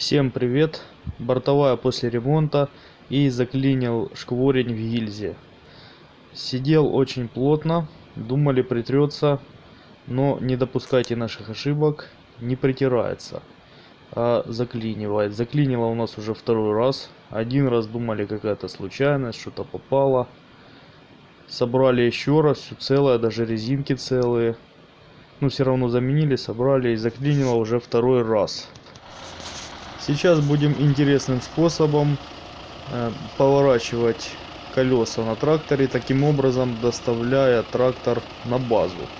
Всем привет! Бортовая после ремонта и заклинил шкворень в гильзе. Сидел очень плотно, думали притрется, но не допускайте наших ошибок, не притирается, а заклинивает. Заклинило у нас уже второй раз. Один раз думали какая-то случайность, что-то попало. Собрали еще раз, все целое, даже резинки целые. Но все равно заменили, собрали и заклинило уже второй раз. Сейчас будем интересным способом э, поворачивать колеса на тракторе, таким образом доставляя трактор на базу.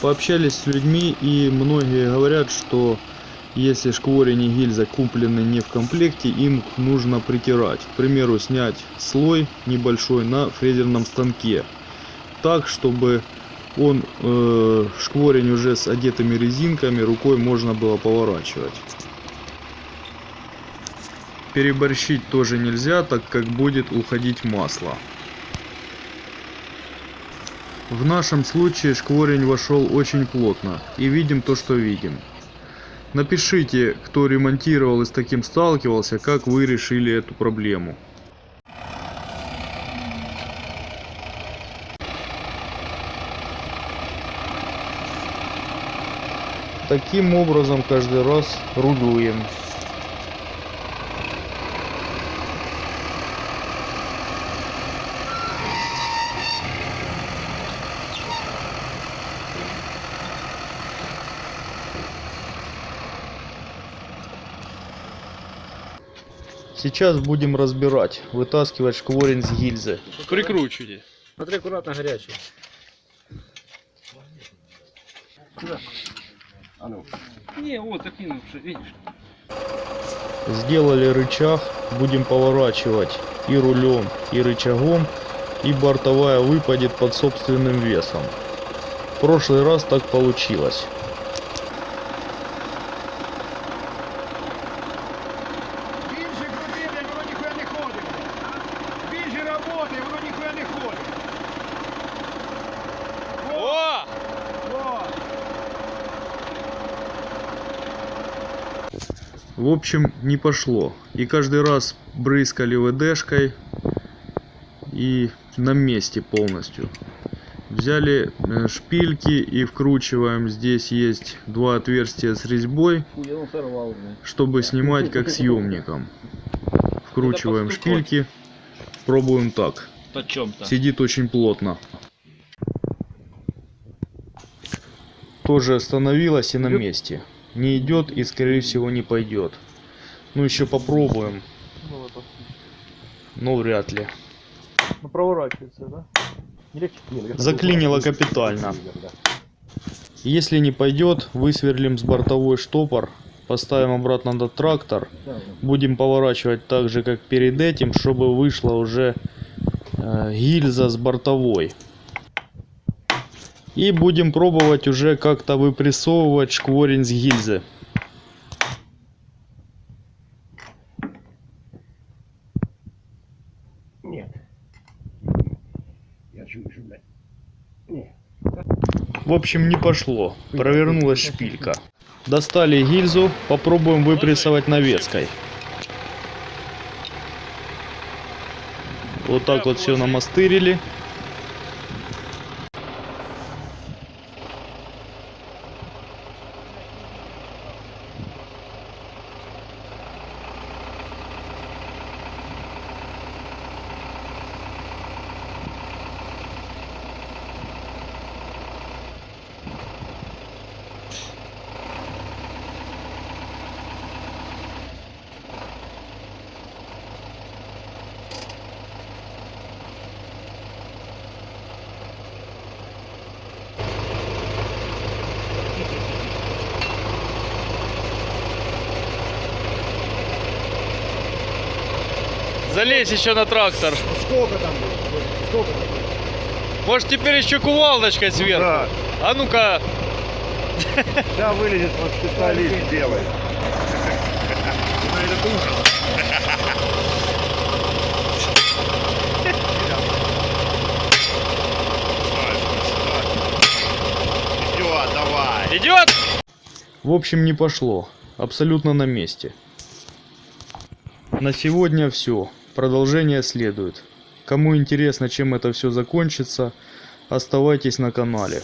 Пообщались с людьми и многие говорят, что если шкворень и гильза куплены не в комплекте, им нужно притирать. К примеру, снять слой небольшой на фрезерном станке. Так, чтобы он э, шкворень уже с одетыми резинками рукой можно было поворачивать. Переборщить тоже нельзя, так как будет уходить масло. В нашем случае шкворень вошел очень плотно и видим то, что видим. Напишите, кто ремонтировал и с таким сталкивался, как вы решили эту проблему. Таким образом каждый раз рулюем. Сейчас будем разбирать, вытаскивать шкворень с гильзы. Прикручивайте. Смотри, аккуратно горячий. А ну. Не, вот уже, видишь. Сделали рычаг, будем поворачивать и рулем, и рычагом, и бортовая выпадет под собственным весом. В прошлый раз так получилось. В общем, не пошло. И каждый раз брызгали ВДшкой и на месте полностью. Взяли э, шпильки и вкручиваем. Здесь есть два отверстия с резьбой, чтобы снимать как съемником. Вкручиваем шпильки. Пробуем так. Сидит очень плотно. Тоже остановилась и на месте. Не идет и скорее всего не пойдет. Ну еще попробуем. Но вряд ли. Ну, проворачивается, да? Заклинило капитально. Если не пойдет, высверлим с бортовой штопор, поставим обратно на трактор, будем поворачивать так же, как перед этим, чтобы вышла уже э, гильза с бортовой. И будем пробовать уже как-то выпрессовывать шкворень с гильзы. Нет. Я що, блядь. Ні. В общем, не пошло. Провернулась шпилька. Достали гильзу, попробуем выпрессовать навеской. Вот так вот все намастырили. Залезь еще на трактор. Сколько там? Сколько? Может теперь еще кувалдочкой ну сверху? Да. А ну-ка. Да вылезет вот специалист белый. Ну, Идет, давай. Идет? В общем, не пошло. Абсолютно на месте. На сегодня все. Продолжение следует. Кому интересно, чем это все закончится, оставайтесь на канале.